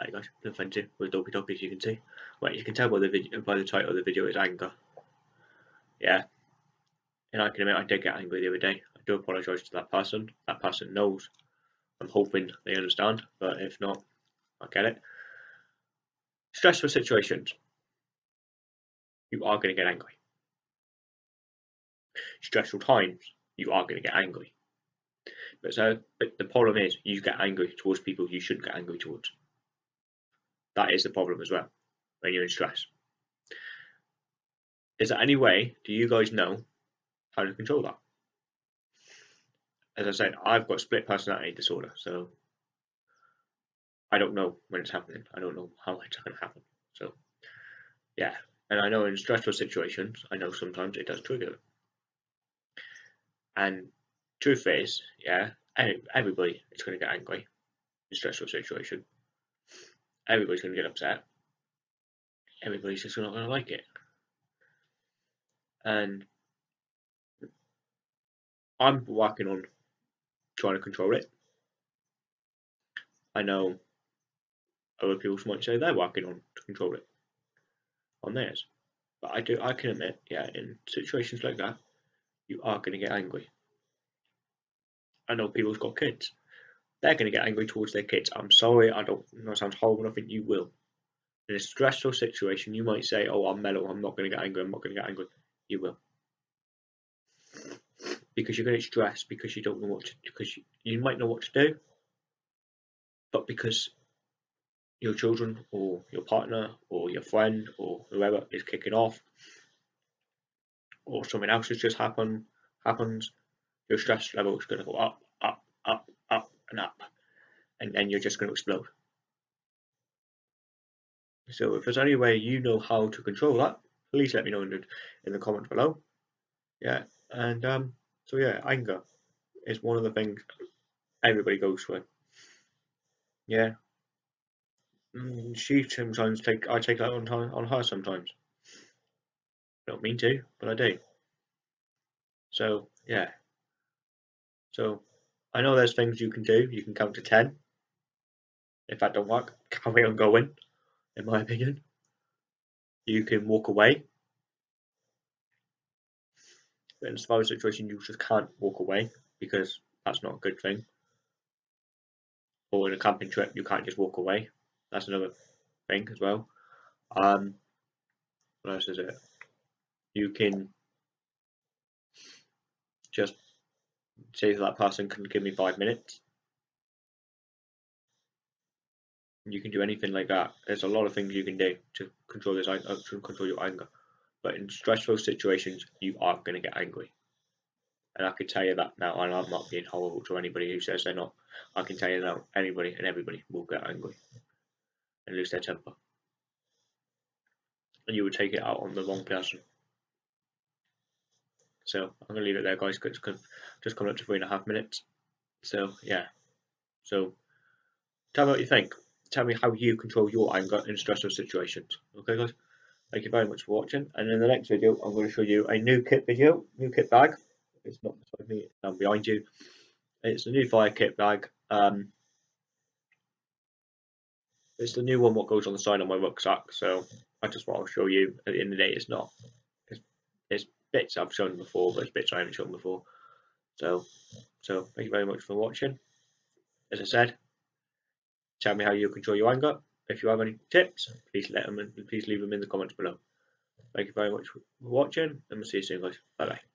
Hi guys, fancy with Dopey Dopey as you can see. Well, you can tell by the video, by the title of the video is anger. Yeah, and I can admit I did get angry the other day. I do apologise to that person. That person knows. I'm hoping they understand, but if not, I get it. Stressful situations. You are going to get angry. Stressful times. You are going to get angry. But so, but the problem is, you get angry towards people you shouldn't get angry towards. That is the problem as well when you're in stress. Is there any way, do you guys know how to control that? As I said, I've got split personality disorder, so I don't know when it's happening. I don't know how it's going to happen. So, yeah. And I know in stressful situations, I know sometimes it does trigger. And truth is, yeah, everybody is going to get angry in stressful situation everybody's going to get upset. Everybody's just not going to like it. And I'm working on trying to control it. I know other people might say they're working on to control it on theirs. But I do I can admit, yeah, in situations like that, you are gonna get angry. I know people's got kids they're going to get angry towards their kids. I'm sorry, I don't know, it sounds horrible, I think you will. In a stressful situation, you might say, Oh, I'm mellow, I'm not going to get angry, I'm not going to get angry. You will. Because you're going to stress because you don't know what to because you, you might know what to do, but because your children or your partner or your friend or whoever is kicking off or something else has just happened happens, your stress level is going to go up, and then you're just going to explode. So if there's any way you know how to control that, please let me know in the, in the comments below. Yeah, and um, so yeah, anger is one of the things everybody goes through. Yeah, mm, she sometimes take I take that on on her sometimes. Don't mean to, but I do. So yeah. So I know there's things you can do. You can count to 10. If that don't work, carry on going, in my opinion. You can walk away. But in a smaller situation, you just can't walk away because that's not a good thing. Or in a camping trip, you can't just walk away. That's another thing as well. Um, what else is it? You can just say that person can give me five minutes. You can do anything like that. There's a lot of things you can do to control this uh, to control your anger. But in stressful situations, you are going to get angry. And I can tell you that now, and I'm not being horrible to anybody who says they're not. I can tell you now, anybody and everybody will get angry and lose their temper. And you would take it out on the wrong person. So I'm going to leave it there, guys, because just coming up to three and a half minutes. So yeah. So tell me what you think. Tell me how you control your anger in stressful situations. Okay, guys. Thank you very much for watching. And in the next video, I'm going to show you a new kit video, new kit bag. It's not beside me, it's down behind you. It's a new fire kit bag. Um, it's the new one what goes on the side of my rucksack. So I just want to show you. At the end of the day, it's not. It's, it's bits I've shown before, but it's bits I haven't shown before. So, so thank you very much for watching. As I said, tell me how you control your anger. If you have any tips, please let them in, please leave them in the comments below. Thank you very much for watching, and we'll see you soon, guys. Bye bye.